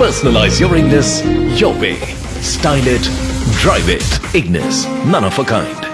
Personalize your Ignis your way. Style it, drive it. Ignis, none of a kind.